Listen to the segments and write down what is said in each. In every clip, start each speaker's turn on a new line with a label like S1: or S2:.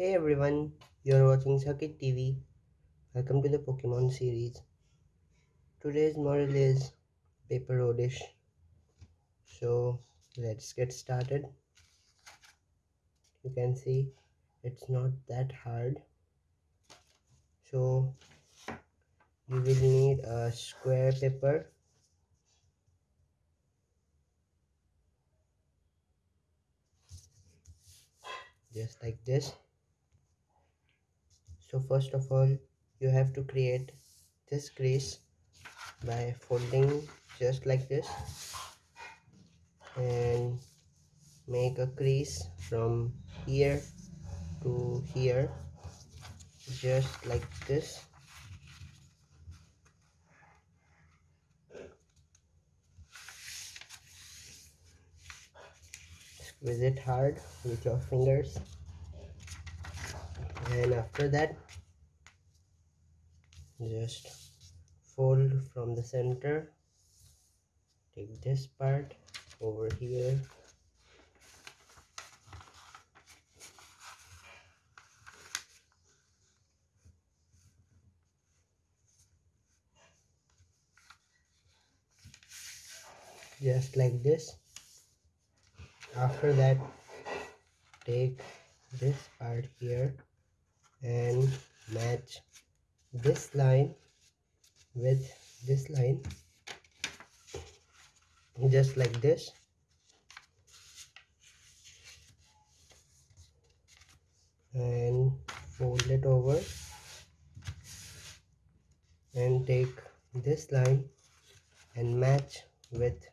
S1: Hey everyone, you're watching Sakit TV. Welcome to the Pokemon series. Today's model is Paper Oddish. So let's get started. You can see it's not that hard. So you will need a square paper just like this so first of all you have to create this crease by folding just like this and make a crease from here to here just like this. Squeeze it hard with your fingers and after that just fold from the center. Take this part over here. Just like this. After that take this part here and match this line with this line just like this. And fold it over and take this line and match with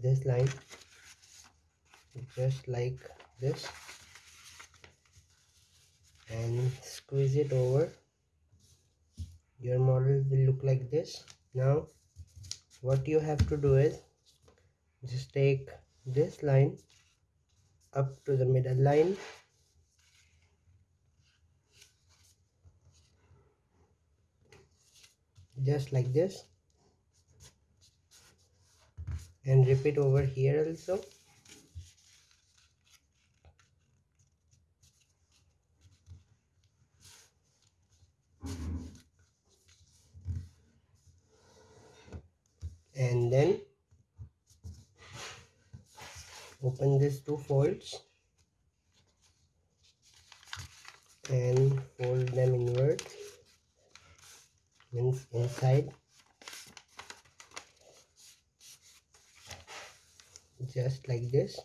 S1: this line just like this and squeeze it over. Your model will look like this. Now what you have to do is just take this line up to the middle line. Just like this. And repeat over here also and then open these two folds and fold them inward means inside. Just like this.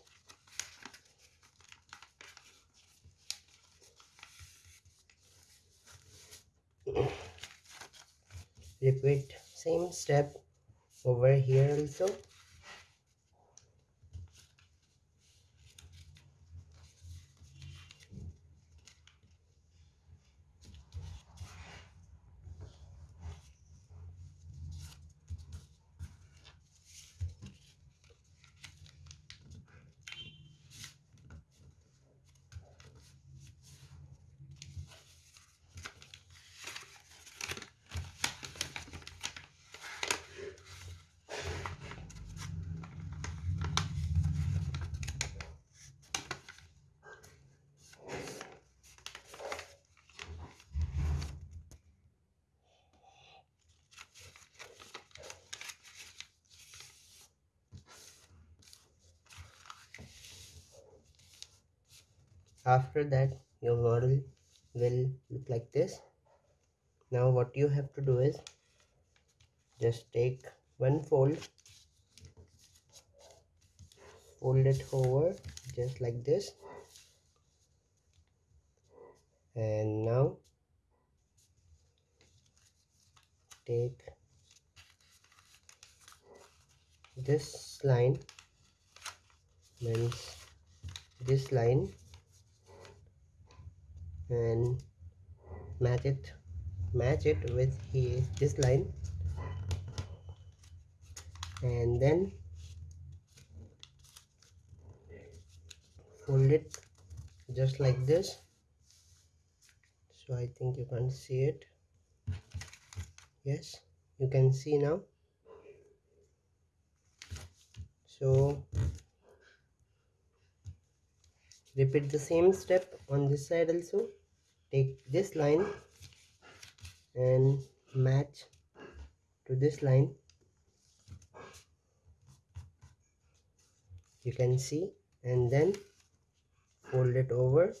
S1: Repeat same step over here also after that your model will look like this. Now what you have to do is just take one fold fold it over just like this. And now take this line means this line and match it match it with here this line. And then fold it just like this. So I think you can see it. Yes you can see now. So repeat the same step on this side also. Take this line and match to this line. You can see and then fold it over.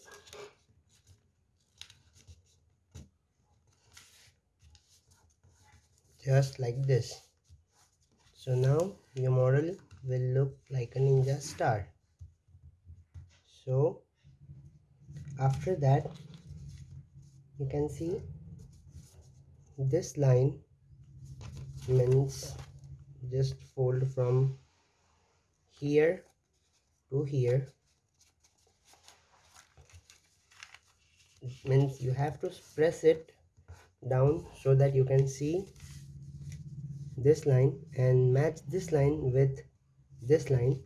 S1: Just like this. So now your model will look like a ninja star so after that you can see this line means just fold from here to here. It means you have to press it down so that you can see this line and match this line with this line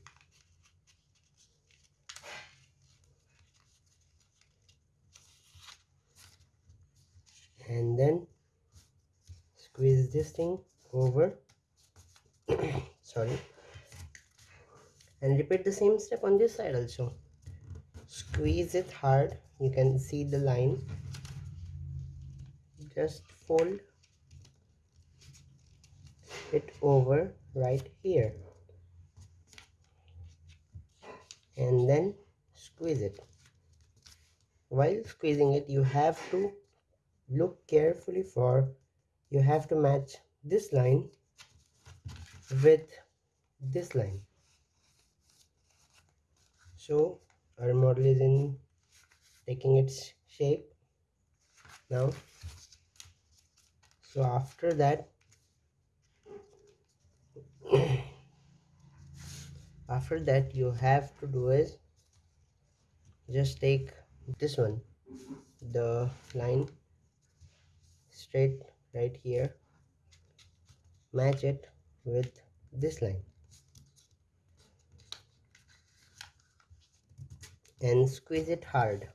S1: and then squeeze this thing over sorry and repeat the same step on this side also. Squeeze it hard. You can see the line. Just fold it over right here. And then squeeze it. While squeezing it you have to look carefully for you have to match this line with this line. So our model is in taking its shape now. So after that after that you have to do is just take this one the line straight right here. Match it with this line. And squeeze it hard.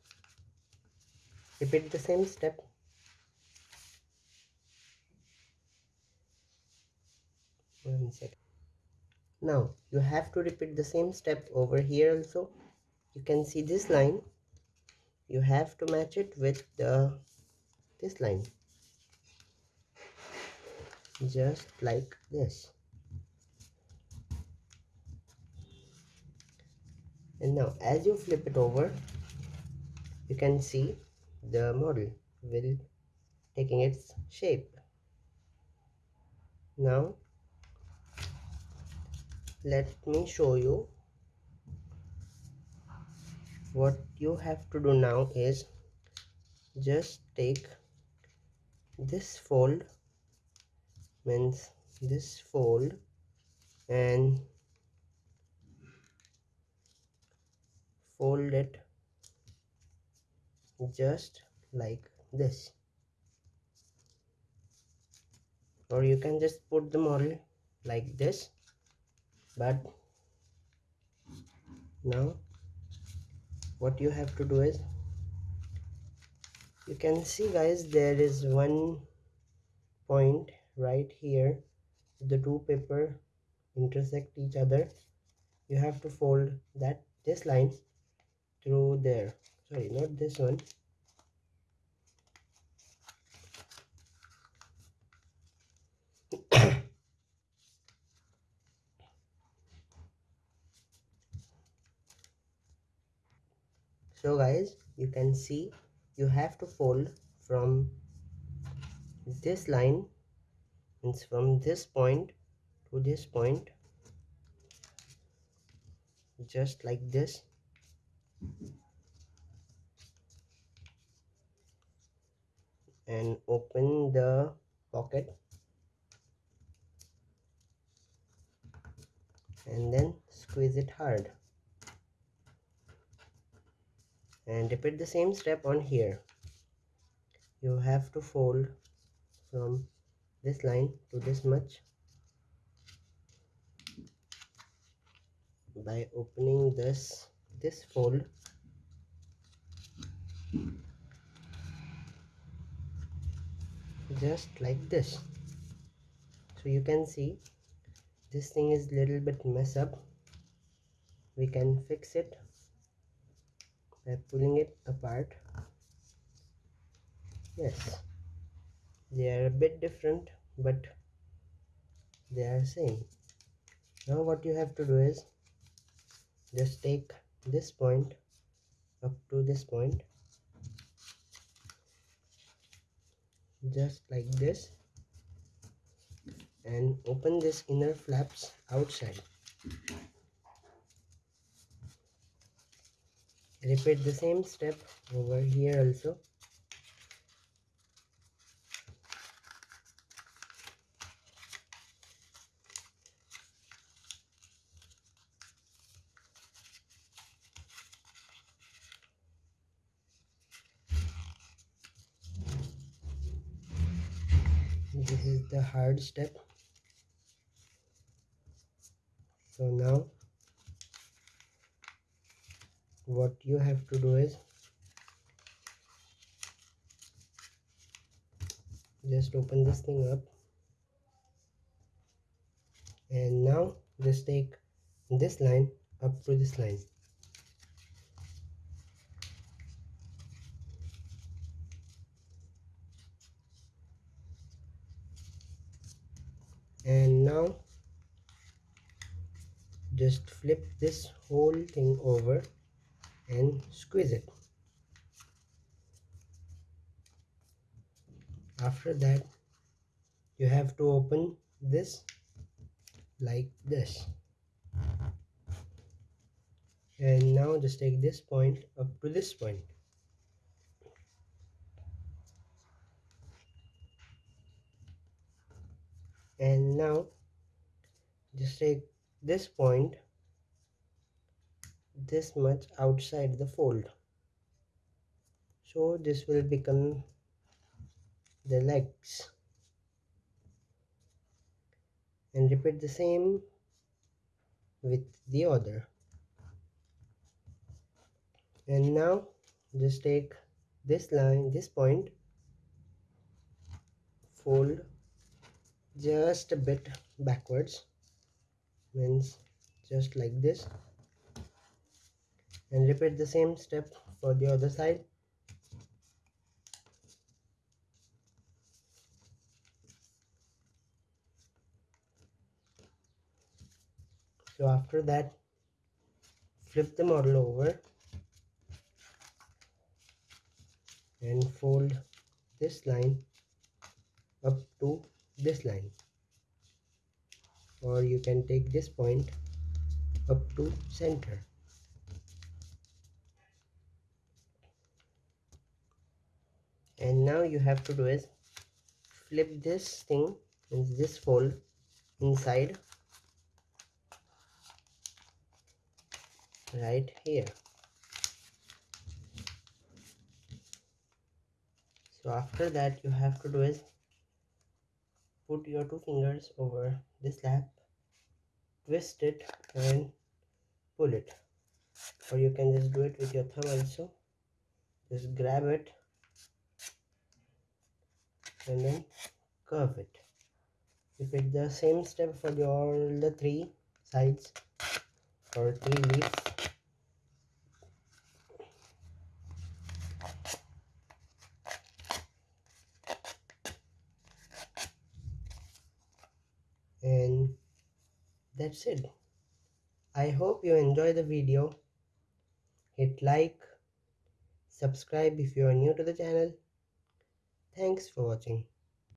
S1: Repeat the same step. One second. Now you have to repeat the same step over here also. You can see this line. You have to match it with the this line just like this. And now as you flip it over you can see the model will taking its shape. Now let me show you what you have to do now is just take this fold means this fold and fold it just like this. Or you can just put the model like this but now what you have to do is you can see guys there is one point right here the two paper intersect each other you have to fold that this line through there. Sorry not this one. So guys you can see you have to fold from this line means from this point to this point just like this and open the pocket and then squeeze it hard. And repeat the same step on here. You have to fold from this line to this much by opening this this fold. Just like this. So you can see this thing is little bit mess up. We can fix it by pulling it apart. Yes they are a bit different but they are same. Now what you have to do is just take this point up to this point just like this and open this inner flaps outside. Repeat the same step over here also this is the hard step. So now what you have to do is just open this thing up. And now just take this line up to this line and now just flip this whole thing over and squeeze it. After that you have to open this like this. And now just take this point up to this point. And now just take this point this much outside the fold. So this will become the legs. And repeat the same with the other. And now just take this line this point fold just a bit backwards means just like this. And repeat the same step for the other side. So after that flip the model over and fold this line up to this line or you can take this point up to center. And now you have to do is flip this thing in this fold inside right here. So after that you have to do is put your two fingers over this lap twist it and pull it. Or you can just do it with your thumb also. Just grab it and then curve it. Repeat the same step for all the three sides or three leaves and that's it. I hope you enjoy the video. Hit like subscribe if you are new to the channel. Thanks for watching